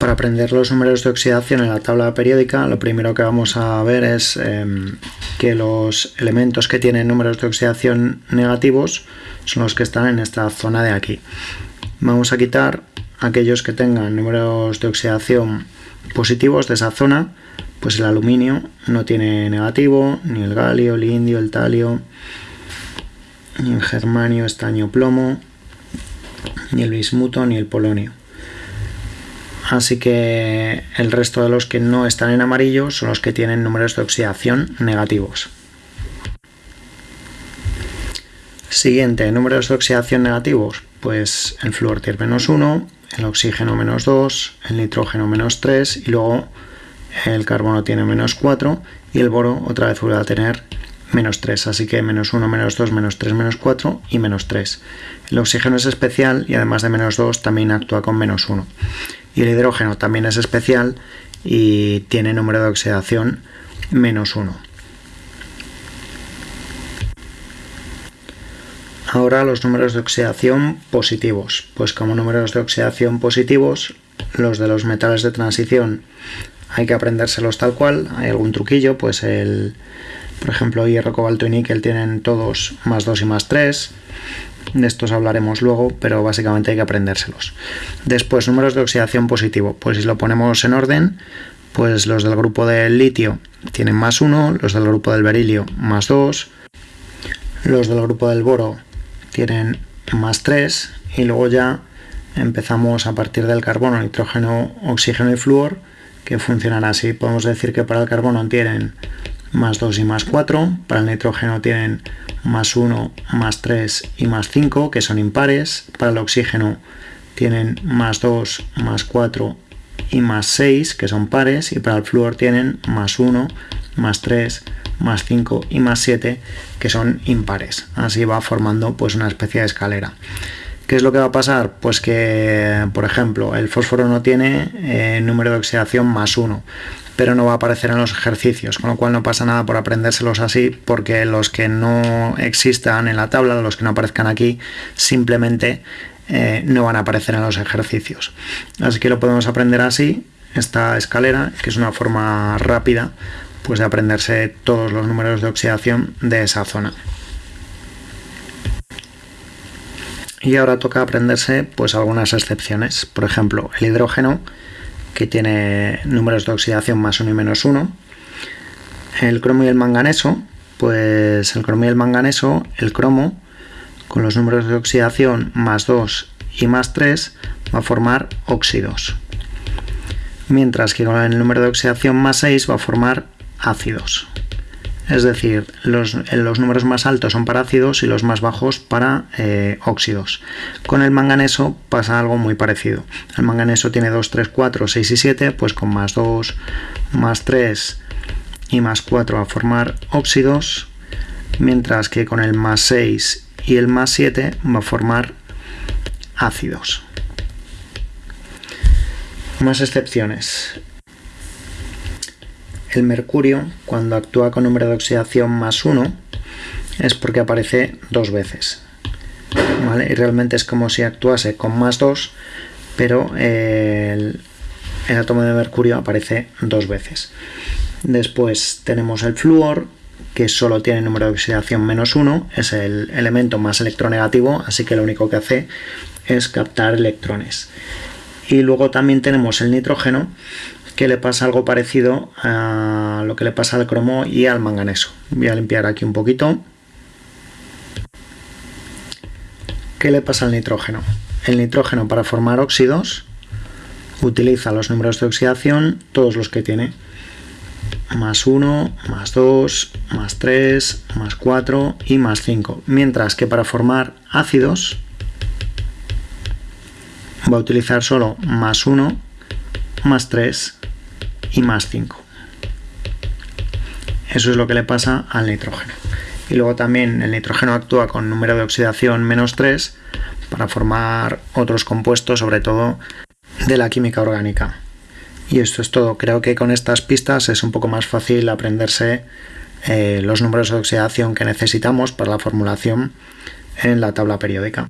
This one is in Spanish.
Para aprender los números de oxidación en la tabla periódica, lo primero que vamos a ver es em, que los elementos que tienen números de oxidación negativos son los que están en esta zona de aquí. Vamos a quitar aquellos que tengan números de oxidación positivos de esa zona, pues el aluminio no tiene negativo, ni el galio, el indio, el talio, ni el germanio, estaño, plomo, ni el bismuto, ni el polonio. Así que el resto de los que no están en amarillo son los que tienen números de oxidación negativos. Siguiente, números de oxidación negativos. Pues el flúor tiene menos 1, el oxígeno menos 2, el nitrógeno menos 3 y luego el carbono tiene menos 4 y el boro otra vez vuelve a tener menos 3, así que menos 1, menos 2, menos 3, menos 4 y menos 3. El oxígeno es especial y además de menos 2 también actúa con menos 1 y el hidrógeno también es especial y tiene número de oxidación menos 1. Ahora los números de oxidación positivos. Pues como números de oxidación positivos, los de los metales de transición hay que aprendérselos tal cual. Hay algún truquillo, pues el, por ejemplo, hierro, cobalto y níquel tienen todos más 2 y más 3. De estos hablaremos luego, pero básicamente hay que aprendérselos. Después, números de oxidación positivo. Pues si lo ponemos en orden, pues los del grupo del litio tienen más 1, los del grupo del berilio más 2, los del grupo del boro tienen más 3 y luego ya empezamos a partir del carbono, nitrógeno, oxígeno y flúor que funcionan así. Podemos decir que para el carbono tienen más 2 y más 4, para el nitrógeno tienen más 1, más 3 y más 5, que son impares. Para el oxígeno tienen más 2, más 4 y más 6, que son pares. Y para el flúor tienen más 1, más 3, más 5 y más 7, que son impares. Así va formando pues una especie de escalera. ¿Qué es lo que va a pasar? Pues que, por ejemplo, el fósforo no tiene eh, número de oxidación más 1 pero no va a aparecer en los ejercicios, con lo cual no pasa nada por aprendérselos así, porque los que no existan en la tabla, los que no aparezcan aquí, simplemente eh, no van a aparecer en los ejercicios. Así que lo podemos aprender así, esta escalera, que es una forma rápida pues de aprenderse todos los números de oxidación de esa zona. Y ahora toca aprenderse pues algunas excepciones. Por ejemplo, el hidrógeno que tiene números de oxidación más 1 y menos 1. El cromo y el manganeso, pues el cromo y el manganeso, el cromo con los números de oxidación más 2 y más 3 va a formar óxidos. Mientras que con el número de oxidación más 6 va a formar ácidos. Es decir, los, números más altos son para ácidos y los más bajos para eh, óxidos. Con el manganeso pasa algo muy parecido. El manganeso tiene 2, 3, 4, 6 y 7, pues con más 2, más 3 y más 4 va a formar óxidos, mientras que con el más 6 y el más 7 va a formar ácidos. Más excepciones. El mercurio, cuando actúa con número de oxidación más 1, es porque aparece dos veces. Y realmente es como si actuase con más 2, pero el, átomo de mercurio aparece dos veces. Después tenemos el flúor, que solo tiene número de oxidación menos 1, es el elemento más electronegativo, así que lo único que hace es captar electrones. Y luego también tenemos el nitrógeno, que le pasa algo parecido a lo que le pasa al cromo y al manganeso. Voy a limpiar aquí un poquito. ¿Qué le pasa al nitrógeno? El nitrógeno para formar óxidos utiliza los números de oxidación, todos los que tiene. Más 1, más 2, más 3, más 4 y más 5. Mientras que para formar ácidos va a utilizar solo más 1, más 3 y más 5. Eso es lo que le pasa al nitrógeno. Y luego también el nitrógeno actúa con número de oxidación menos 3 para formar otros compuestos, sobre todo de la química orgánica. Y esto es todo. Creo que con estas pistas es un poco más fácil aprenderse eh, los números de oxidación que necesitamos para la formulación en la tabla periódica.